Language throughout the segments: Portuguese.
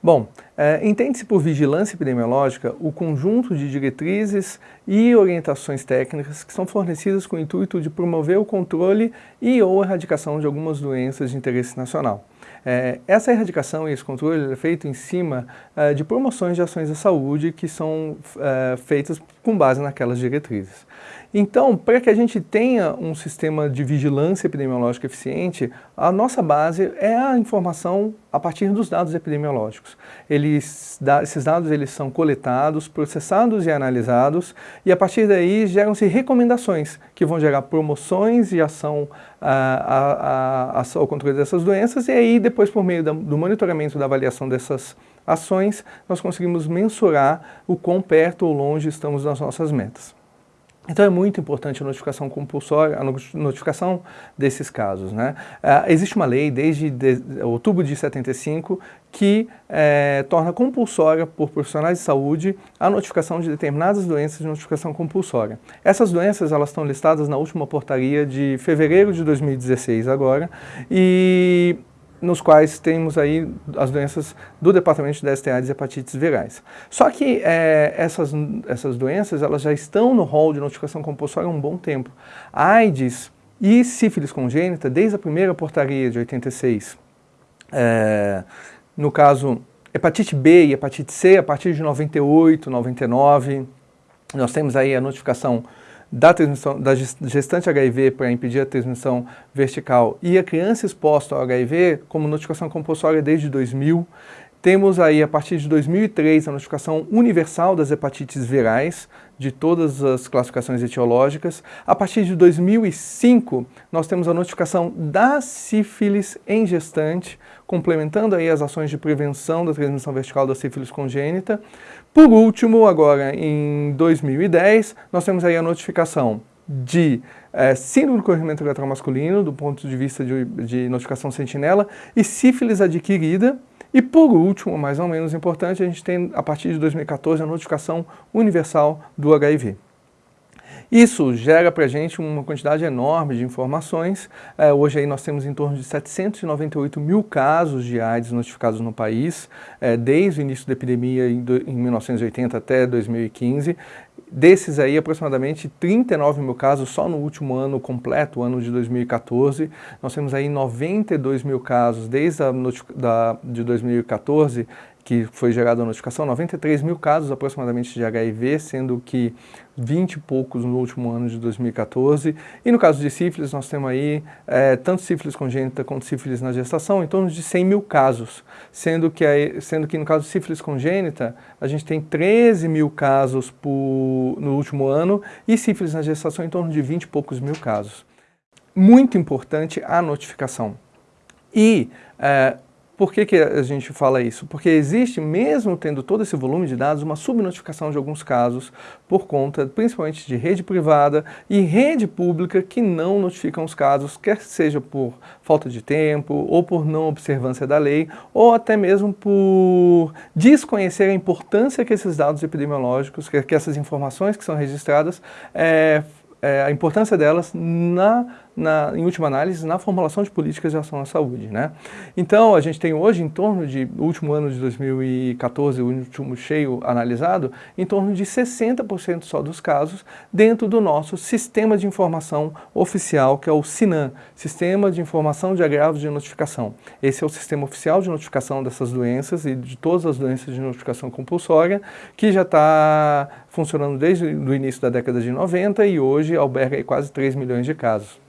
Bom, é, entende-se por vigilância epidemiológica o conjunto de diretrizes e orientações técnicas que são fornecidas com o intuito de promover o controle e ou erradicação de algumas doenças de interesse nacional. É, essa erradicação e esse controle é feito em cima é, de promoções de ações da saúde que são é, feitas com base naquelas diretrizes. Então, para que a gente tenha um sistema de vigilância epidemiológica eficiente, a nossa base é a informação a partir dos dados epidemiológicos. Eles, esses dados eles são coletados, processados e analisados, e a partir daí geram-se recomendações que vão gerar promoções de ação a, a, a, ao controle dessas doenças, e aí depois por meio da, do monitoramento da avaliação dessas ações, nós conseguimos mensurar o quão perto ou longe estamos das nossas metas. Então é muito importante a notificação compulsória, a notificação desses casos. Né? Uh, existe uma lei desde de, outubro de 75 que é, torna compulsória por profissionais de saúde a notificação de determinadas doenças de notificação compulsória. Essas doenças elas estão listadas na última portaria de fevereiro de 2016 agora e nos quais temos aí as doenças do departamento de STA de hepatites virais. Só que é, essas, essas doenças elas já estão no rol de notificação compulsória há um bom tempo. AIDS e sífilis congênita, desde a primeira portaria de 86, é, no caso hepatite B e hepatite C, a partir de 98, 99, nós temos aí a notificação da, transmissão, da gestante HIV para impedir a transmissão vertical e a criança exposta ao HIV como notificação compulsória desde 2000. Temos aí, a partir de 2003, a notificação universal das hepatites virais, de todas as classificações etiológicas. A partir de 2005, nós temos a notificação da sífilis em gestante, complementando aí as ações de prevenção da transmissão vertical da sífilis congênita. Por último, agora em 2010, nós temos aí a notificação de é, síndrome do corrimento uretral masculino, do ponto de vista de, de notificação sentinela, e sífilis adquirida, e por último, mais ou menos importante, a gente tem a partir de 2014 a notificação universal do HIV. Isso gera para a gente uma quantidade enorme de informações. É, hoje aí nós temos em torno de 798 mil casos de AIDS notificados no país, é, desde o início da epidemia em, do, em 1980 até 2015. Desses aí, aproximadamente 39 mil casos só no último ano completo, o ano de 2014. Nós temos aí 92 mil casos desde a da, de 2014 que foi gerada a notificação, 93 mil casos aproximadamente de HIV, sendo que 20 e poucos no último ano de 2014. E no caso de sífilis, nós temos aí é, tanto sífilis congênita quanto sífilis na gestação, em torno de 100 mil casos, sendo que, aí, sendo que no caso de sífilis congênita, a gente tem 13 mil casos por, no último ano e sífilis na gestação em torno de 20 e poucos mil casos. Muito importante a notificação. E é, por que, que a gente fala isso? Porque existe, mesmo tendo todo esse volume de dados, uma subnotificação de alguns casos por conta, principalmente de rede privada e rede pública que não notificam os casos, quer seja por falta de tempo, ou por não observância da lei, ou até mesmo por desconhecer a importância que esses dados epidemiológicos, que, essas informações que são registradas, é, é, a importância delas na na, em última análise, na formulação de políticas de ação à saúde. Né? Então, a gente tem hoje, em torno de, último ano de 2014, o último cheio analisado, em torno de 60% só dos casos dentro do nosso sistema de informação oficial, que é o SINAM, Sistema de Informação de Agravos de Notificação. Esse é o sistema oficial de notificação dessas doenças e de todas as doenças de notificação compulsória, que já está funcionando desde o início da década de 90 e hoje alberga quase 3 milhões de casos.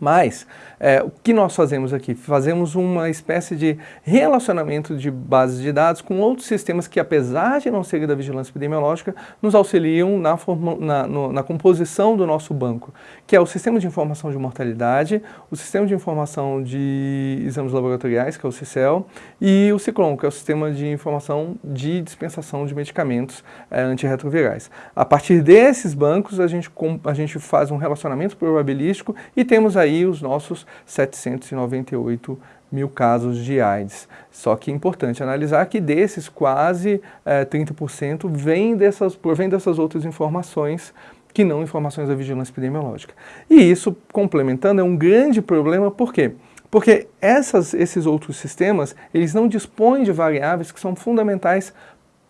Mas é, o que nós fazemos aqui? Fazemos uma espécie de relacionamento de bases de dados com outros sistemas que, apesar de não serem da vigilância epidemiológica, nos auxiliam na, na, no, na, composição do nosso banco, que é o Sistema de Informação de Mortalidade, o Sistema de Informação de Exames Laboratoriais, que é o CICEL, e o CICLON, que é o Sistema de Informação de Dispensação de Medicamentos é, Antirretrovirais. A partir desses bancos, a gente, a gente faz um relacionamento probabilístico e temos aí os nossos 798 mil casos de AIDS. Só que é importante analisar que desses quase é, 30% vem dessas, provém dessas outras informações que não informações da vigilância epidemiológica. E isso, complementando, é um grande problema, por quê? Porque essas, esses outros sistemas, eles não dispõem de variáveis que são fundamentais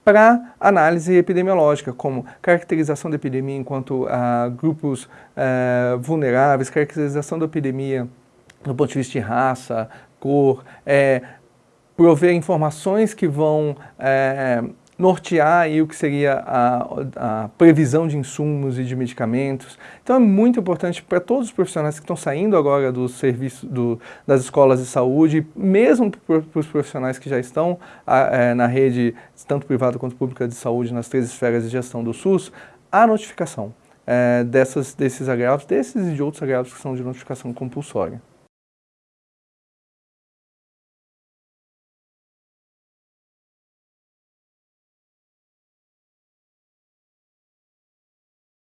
para análise epidemiológica, como caracterização da epidemia enquanto ah, grupos eh, vulneráveis, caracterização da epidemia do ponto de vista de raça, cor, é, prover informações que vão é, nortear aí o que seria a, a, previsão de insumos e de medicamentos. Então é muito importante para todos os profissionais que estão saindo agora do serviço do, das escolas de saúde, mesmo para os profissionais que já estão a, é, na rede, tanto privada quanto pública de saúde, nas três esferas de gestão do SUS, a notificação é, dessas, desses agravos, desses e de outros agravos que são de notificação compulsória.